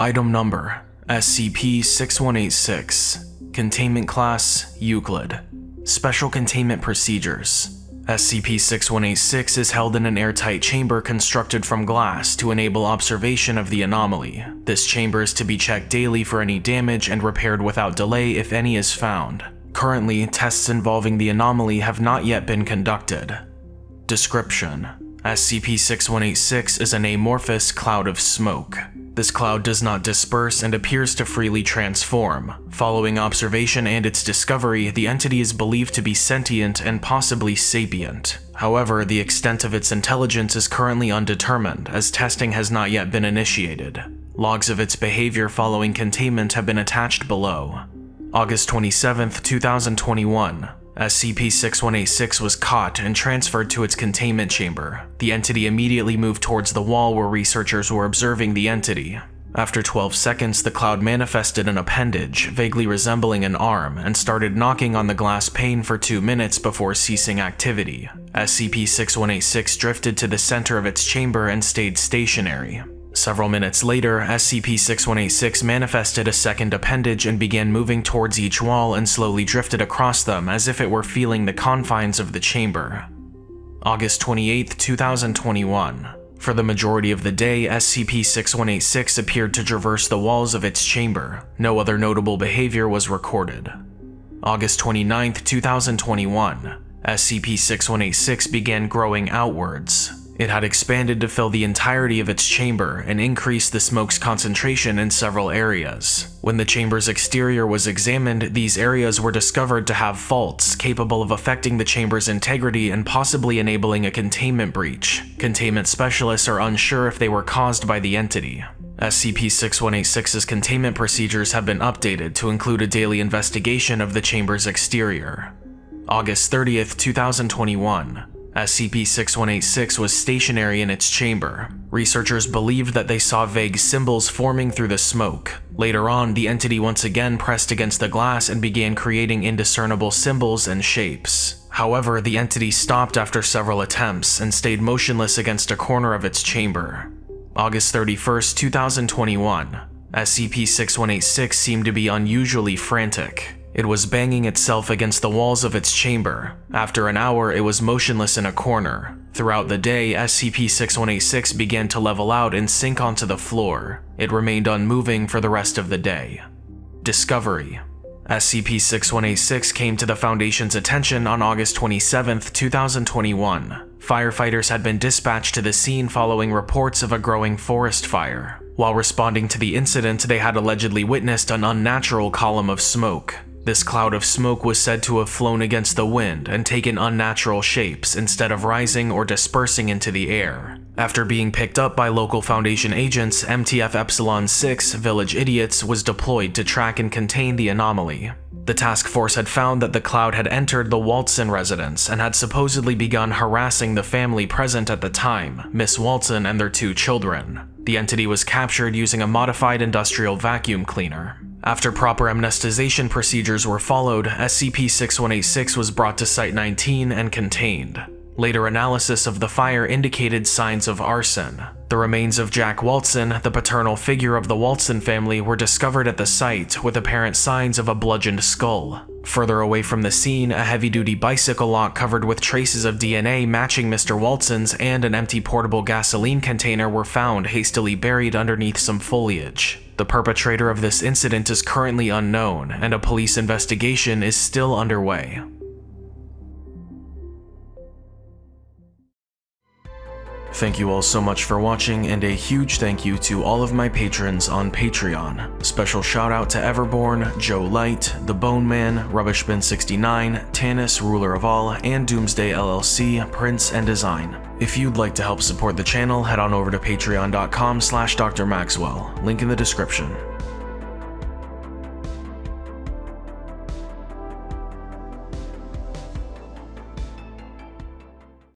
Item Number SCP-6186 Containment Class Euclid Special Containment Procedures SCP-6186 is held in an airtight chamber constructed from glass to enable observation of the anomaly. This chamber is to be checked daily for any damage and repaired without delay if any is found. Currently, tests involving the anomaly have not yet been conducted. Description: SCP-6186 is an amorphous cloud of smoke. This cloud does not disperse and appears to freely transform. Following observation and its discovery, the entity is believed to be sentient and possibly sapient. However, the extent of its intelligence is currently undetermined, as testing has not yet been initiated. Logs of its behavior following containment have been attached below. August 27, 2021. SCP-6186 was caught and transferred to its containment chamber. The entity immediately moved towards the wall where researchers were observing the entity. After 12 seconds, the cloud manifested an appendage, vaguely resembling an arm, and started knocking on the glass pane for two minutes before ceasing activity. SCP-6186 drifted to the center of its chamber and stayed stationary. Several minutes later, SCP-6186 manifested a second appendage and began moving towards each wall and slowly drifted across them as if it were feeling the confines of the chamber. August 28, 2021. For the majority of the day, SCP-6186 appeared to traverse the walls of its chamber. No other notable behavior was recorded. August 29, 2021. SCP-6186 began growing outwards. It had expanded to fill the entirety of its chamber and increased the smoke's concentration in several areas. When the chamber's exterior was examined, these areas were discovered to have faults capable of affecting the chamber's integrity and possibly enabling a containment breach. Containment specialists are unsure if they were caused by the entity. SCP-6186's containment procedures have been updated to include a daily investigation of the chamber's exterior. August 30th, 2021. SCP-6186 was stationary in its chamber. Researchers believed that they saw vague symbols forming through the smoke. Later on, the entity once again pressed against the glass and began creating indiscernible symbols and shapes. However, the entity stopped after several attempts and stayed motionless against a corner of its chamber. August 31, 2021. SCP-6186 seemed to be unusually frantic. It was banging itself against the walls of its chamber. After an hour, it was motionless in a corner. Throughout the day, SCP-6186 began to level out and sink onto the floor. It remained unmoving for the rest of the day. Discovery SCP-6186 came to the Foundation's attention on August 27, 2021. Firefighters had been dispatched to the scene following reports of a growing forest fire. While responding to the incident, they had allegedly witnessed an unnatural column of smoke. This cloud of smoke was said to have flown against the wind and taken unnatural shapes instead of rising or dispersing into the air. After being picked up by local Foundation agents, MTF Epsilon 6 Village Idiots was deployed to track and contain the anomaly. The task force had found that the cloud had entered the Waltson residence and had supposedly begun harassing the family present at the time, Miss Waltson and their two children. The entity was captured using a modified industrial vacuum cleaner. After proper amnestization procedures were followed, SCP-6186 was brought to Site-19 and contained. Later analysis of the fire indicated signs of arson. The remains of Jack Waltson, the paternal figure of the Waltson family, were discovered at the site with apparent signs of a bludgeoned skull. Further away from the scene, a heavy-duty bicycle lock covered with traces of DNA matching Mr. Waltson's and an empty portable gasoline container were found hastily buried underneath some foliage. The perpetrator of this incident is currently unknown, and a police investigation is still underway. Thank you all so much for watching, and a huge thank you to all of my patrons on Patreon. Special shout out to Everborn, Joe Light, The Bone Man, Rubbishbin69, Tanis, Ruler of All, and Doomsday LLC, Prince and Design. If you'd like to help support the channel, head on over to patreon.com slash drmaxwell, link in the description.